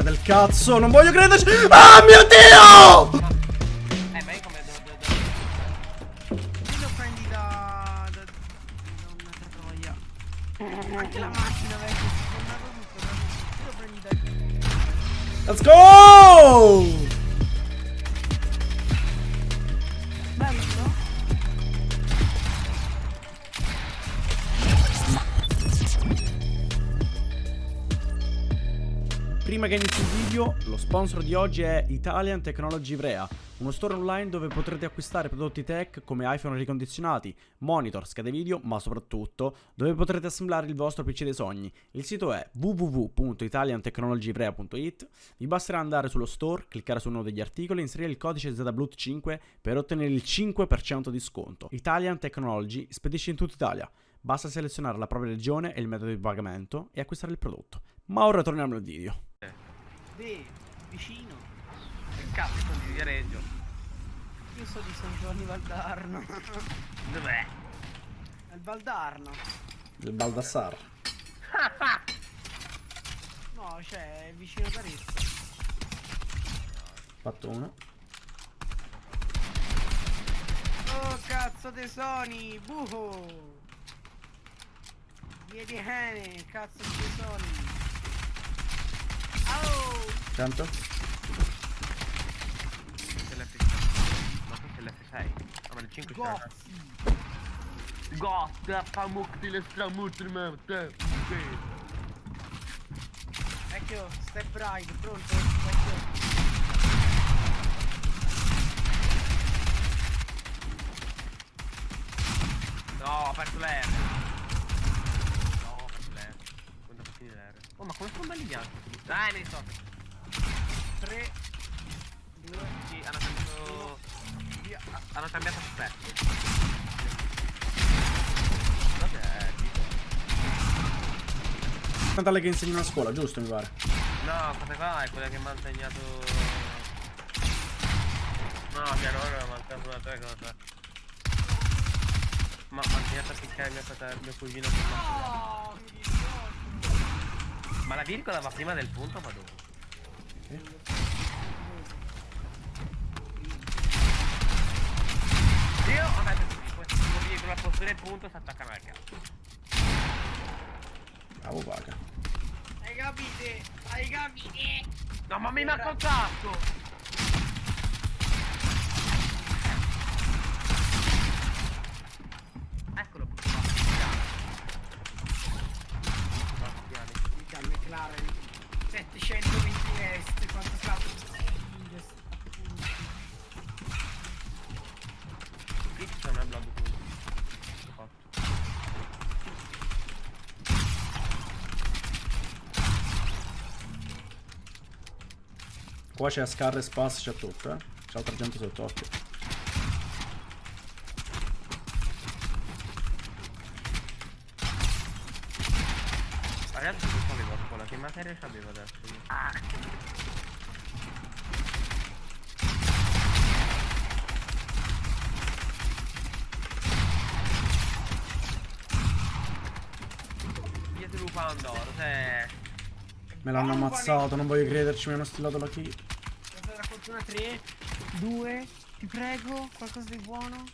Figa del cazzo, non voglio crederci. Ah mio Dio! Eh, ma io come devo... lo prendi da... da... da una troia? Anche la macchina vecchia, si è Prima che inizi il video, lo sponsor di oggi è Italian Technology Ivrea, uno store online dove potrete acquistare prodotti tech come iPhone ricondizionati, monitor, schede video, ma soprattutto dove potrete assemblare il vostro PC dei sogni. Il sito è www.italiantechnologyivrea.it. Vi basterà andare sullo store, cliccare su uno degli articoli e inserire il codice ZBLUT5 per ottenere il 5% di sconto. Italian Technology spedisce in tutta Italia. Basta selezionare la propria regione e il metodo di pagamento e acquistare il prodotto. Ma ora torniamo al video. Beh, vicino. Che cazzo sono di Viareggio? Io so di San Giovanni Valdarno. Dov'è? È il Valdarno. Il Baldassar. No, cioè, è vicino a Arezzo. Fatto uno. Oh, cazzo tesoni, buco. Via di Hene, cazzo di tesoni. Oh, Tanto? Questo è l'F6. Ma questo è l'F6. Ah, ma il 5 c'è. gozzi. Gosta, famukti le stramutri, ma te. Vecchio, step right, pronto? Vecchio. No, ho aperto l'R. No, ho aperto l'R. Quando fa finire l'R. Oh, ma come sono belli bianchi? Dai, ne so. 3, 2, Sì, hanno cambiato. via. Hanno cambiato aspetto. Tipo? Natale che insegni a scuola, giusto mi pare? No, questa qua è quella che mi ha insegnato. No, nonna mi ha mancato una tre cosa. Ma mi ha insegnato a piccare mio fratello, mio cugino dispiace. Ma la virgola va prima del punto o va dopo? Io ho detto che questo posto del punto si attaccano al cazzo. Bravo paga. Hai capite? Hai capite? No ma mi manca un cazzo! Qua c'è Scar e Spas, c'è tutto, eh. C'è altra gente sotto occhio. Ragazzi che avevo a scuola, che materia c'avevo adesso io? Dietro lupo Pandoro. Me l'hanno Ah, ammazzato, non voglio crederci, mi hanno stillato la key. Una 3, 2, ti prego, qualcosa di buono?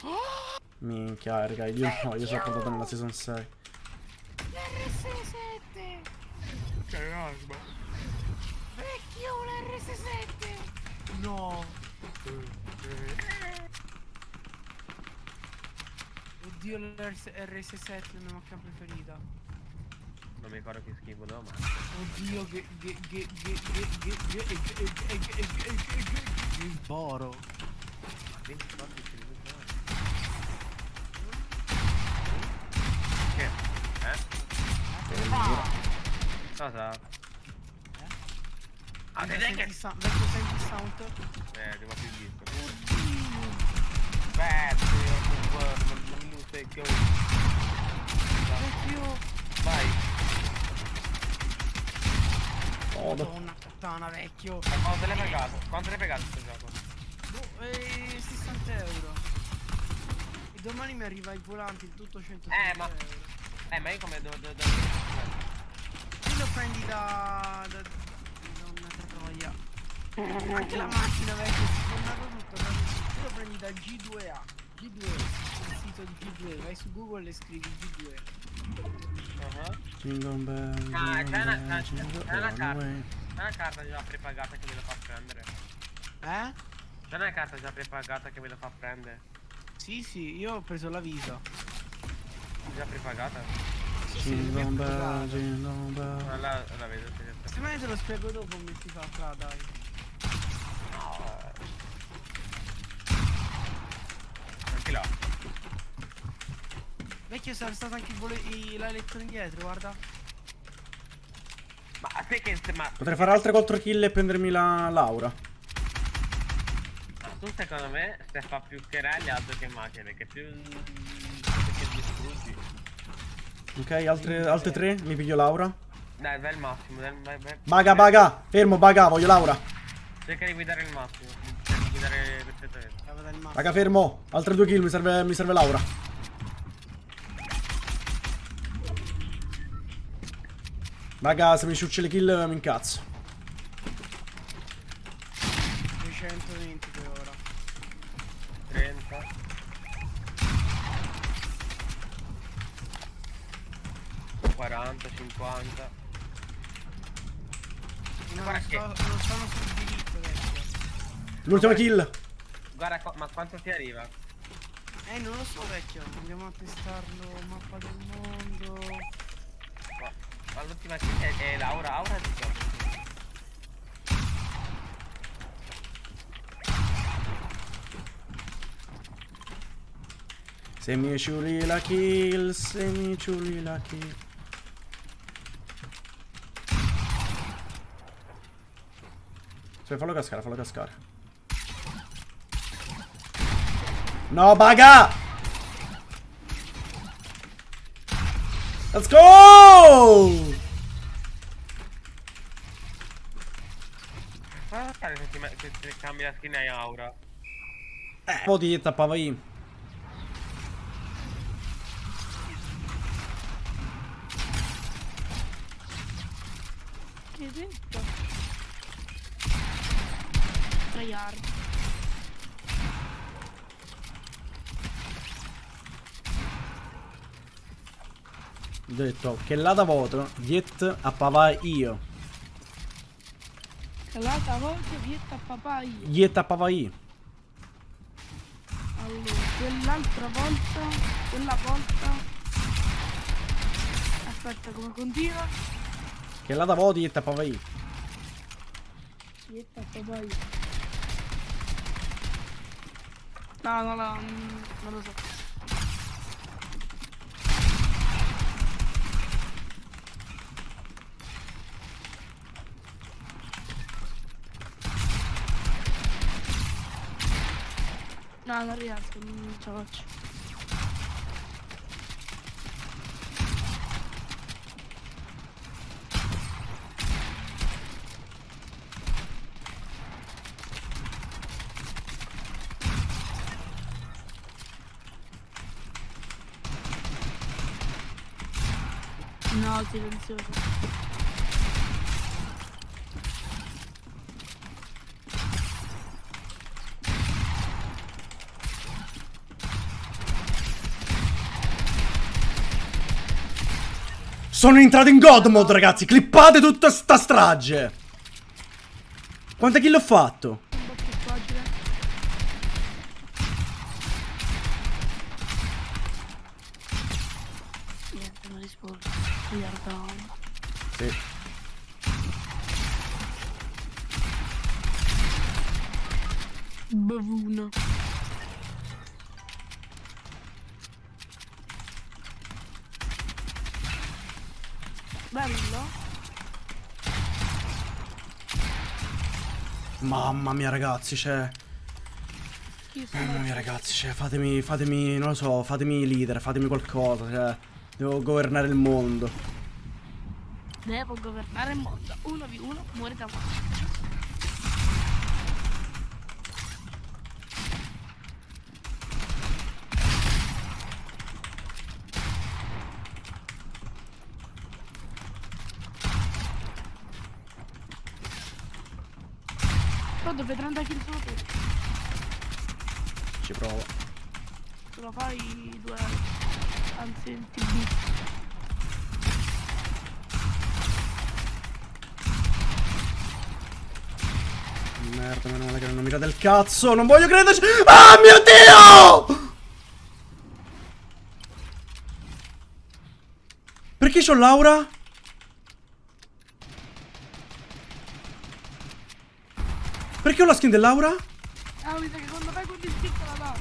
Minchia, raga, io no, io sono portato nella season 6. L'RS7! C'è l'asma. Vecchio, l'RS7! No! Oddio, l'RS7 è la mia macchina preferita. Tomei cara que esquivo não, mano. Embora. Vem de fato, esquivo não. Que? Ah, Tá, tá. Ah, tem que... Vai que você de salta. É, deu uma preguiça. Bateu, mano, não sei o que eu... Vai. Odo. Madonna puttana, vecchio! Ma quanto l'hai pagato? Quanto l'hai pagato questo gioco? Boh, eh, 60 euro. E domani mi arriva il volante, il tutto 100 Eh, ma- euro. Eh, ma io come devo... devo, devo... Qui lo prendi da... da Anche la macchina vecchia si è sfondato tutto. Tu lo prendi da G2A. G2, il sito di G2, vai su Google e scrivi G2. Ah, Jingle bell, Ah, c'è una- una the carta. C'è una carta già prepagata che ve lo fa prendere. Eh? C'è una carta già prepagata che ve lo fa prendere. Sì, sì, io ho preso l'avviso. Già prepagata? Sì, sì, Jingle bell, jingle bell. Ah, la, la vedo. Se me te lo spiego dopo come si fa, fra, dai. No. eh. Anche là. Vecchio, sarà stato anche il vole- i- indietro, guarda. Ma a te che se ma. Potrei fare altre 4 kill e prendermi la Laura. ma tu secondo me se fa più querelli altro che macchine, perché più. che distruggi. Ok, altre, altre 3, mi piglio Laura. Dai, vai al massimo, dai, vai, vai. Baga, baga, fermo, baga, voglio Laura. Cerca di guidare il massimo. Cerca di guidare perfettamente. Massimo. Raga, fermo. Altre 2 kill, mi serve, mi serve Laura. Raga, se mi ciucci le kill mi incazzo. 220 per ora. 30. Quaranta, cinquanta. No, Guarda non, che- sto, non sono sul diritto, vecchio. L'ultima kill. Guarda, qua- ma quanto ti arriva? Eh, non lo so, vecchio. Andiamo a testarlo. Mappa del mondo. Ma, ma l'ultima kill è, Laura, Aura di cosa? Se mi ciuli la kill, se mi ciuli la kill. Cioè, fallo cascare, fallo cascare. No, baga! Let's go! Fare se, ti se, se cambi la skin hai Aura? Eh, po' ti tappava io. Che hai detto? Tryhard. Ho detto che là da voto, Diet appava io. Calata volta vietta a papà io. Diet appava io. Allora, quell'altra volta, quella volta. Aspetta, come continua? Che là da voto, Diet appava io. Vietta a papà io. No, no, no, mm, non lo so. No, non riesco, non ce la faccio. No, Sono entrato in God mode, ragazzi. Clippate tutta sta strage. Quante kill ho fatto? Un po' Bello. Mamma mia, ragazzi, cioè. Mamma mia, ragazzi, cioè, fatemi, fatemi, non lo so, fatemi leader, fatemi qualcosa, cioè. Devo governare il mondo. Devo governare il mondo. 1v1 muore da morte. Pronto, fai 30 kill solo te. Ci provo. Se lo fai due anzi il TB. Merda, meno male che non mira del cazzo. Non voglio crederci. Ah, mio Dio! Perché c'ho Laura? Perché ho la skin dell'Aura? Ah, mi sa che quando fai quel distinto la dà.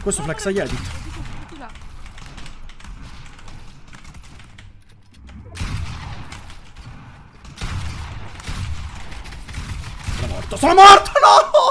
Questo flex a là. Sono morto. Sono morto, no!